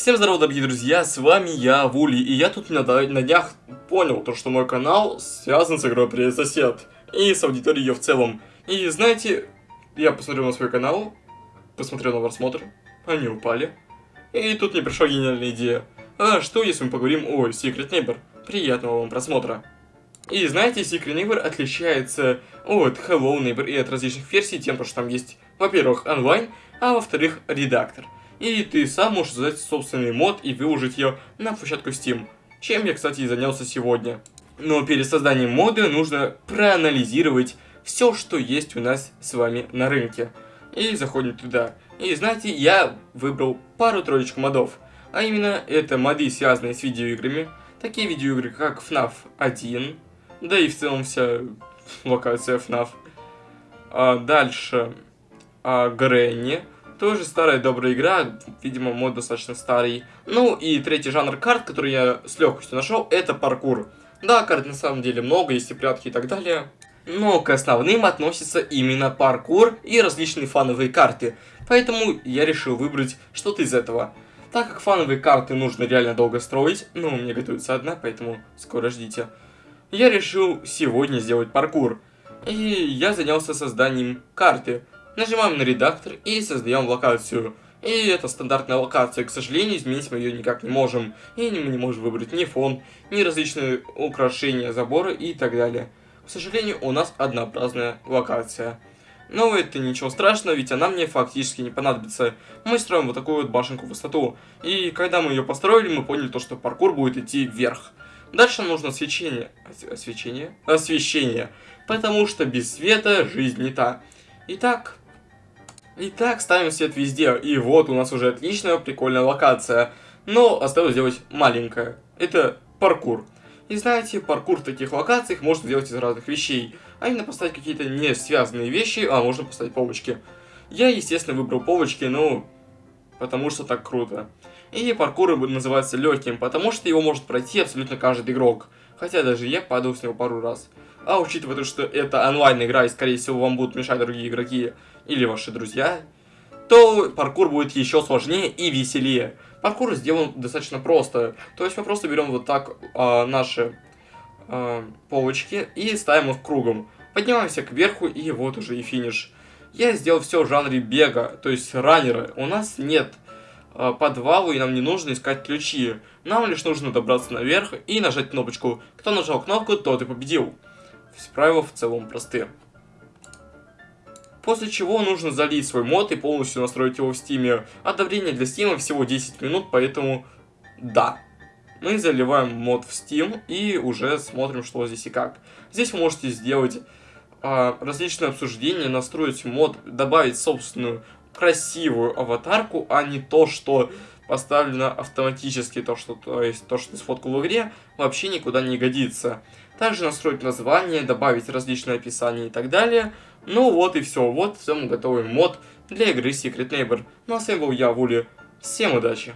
Всем здорова, дорогие друзья, с вами я, Вули, и я тут на, на днях понял, то, что мой канал связан с игрой «Привет, сосед», и с аудиторией ее в целом. И знаете, я посмотрел на свой канал, посмотрел на просмотры, они упали, и тут мне пришла гениальная идея. А что, если мы поговорим о Secret Neighbor? Приятного вам просмотра. И знаете, Secret Neighbor отличается от Hello Neighbor и от различных версий тем, что там есть, во-первых, онлайн, а во-вторых, редактор и ты сам можешь создать собственный мод и выложить ее на площадку Steam, чем я, кстати, и занялся сегодня. Но перед созданием мода нужно проанализировать все, что есть у нас с вами на рынке. И заходим туда. И знаете, я выбрал пару-троечку модов. А именно, это моды, связанные с видеоиграми. Такие видеоигры, как FNAF 1. Да и в целом вся локация FNAF. А дальше, а, Гренни. Тоже старая добрая игра, видимо, мод достаточно старый. Ну и третий жанр карт, который я с легкостью нашел, это паркур. Да, карт на самом деле много, есть и прятки и так далее. Но к основным относится именно паркур и различные фановые карты. Поэтому я решил выбрать что-то из этого. Так как фановые карты нужно реально долго строить, ну, мне готовится одна, поэтому скоро ждите. Я решил сегодня сделать паркур. И я занялся созданием карты. Нажимаем на редактор и создаем локацию. И это стандартная локация, к сожалению, изменить мы ее никак не можем. И мы не можем выбрать ни фон, ни различные украшения, заборы и так далее. К сожалению, у нас однообразная локация. Но это ничего страшного, ведь она мне фактически не понадобится. Мы строим вот такую вот башенку в высоту. И когда мы ее построили, мы поняли то, что паркур будет идти вверх. Дальше нужно освещение. Освещение? Освещение. Потому что без света жизнь не та. Итак, Итак, ставим свет везде, и вот у нас уже отличная, прикольная локация. Но осталось сделать маленькое. Это паркур. И знаете, паркур в таких локациях можно сделать из разных вещей. А именно поставить какие-то не связанные вещи, а можно поставить полочки. Я, естественно, выбрал полочки, ну, потому что так круто. И паркур называется легким, потому что его может пройти абсолютно каждый игрок. Хотя даже я падал с него пару раз. А учитывая то, что это онлайн-игра, и скорее всего вам будут мешать другие игроки или ваши друзья, то паркур будет еще сложнее и веселее. Паркур сделан достаточно просто. То есть мы просто берем вот так а, наши а, полочки и ставим их кругом. Поднимаемся кверху и вот уже и финиш. Я сделал все в жанре бега, то есть раннеры. У нас нет а, подвала и нам не нужно искать ключи. Нам лишь нужно добраться наверх и нажать кнопочку. Кто нажал кнопку, тот и победил. Правила в целом простые. После чего нужно залить свой мод и полностью настроить его в Steam е. Добавление для Steam а всего 10 минут, поэтому да. Мы заливаем мод в Steam и уже смотрим, что здесь и как. Здесь вы можете сделать а, различные обсуждения, настроить мод, добавить собственную красивую аватарку, а не то, что поставлено автоматически, то, что, то есть то, что ты сфоткал в игре, вообще никуда не годится. Также настроить название, добавить различные описания и так далее. Ну вот и все, вот в целом готовый мод для игры Secret Neighbor. Ну а с вами был я, Вули. Всем удачи!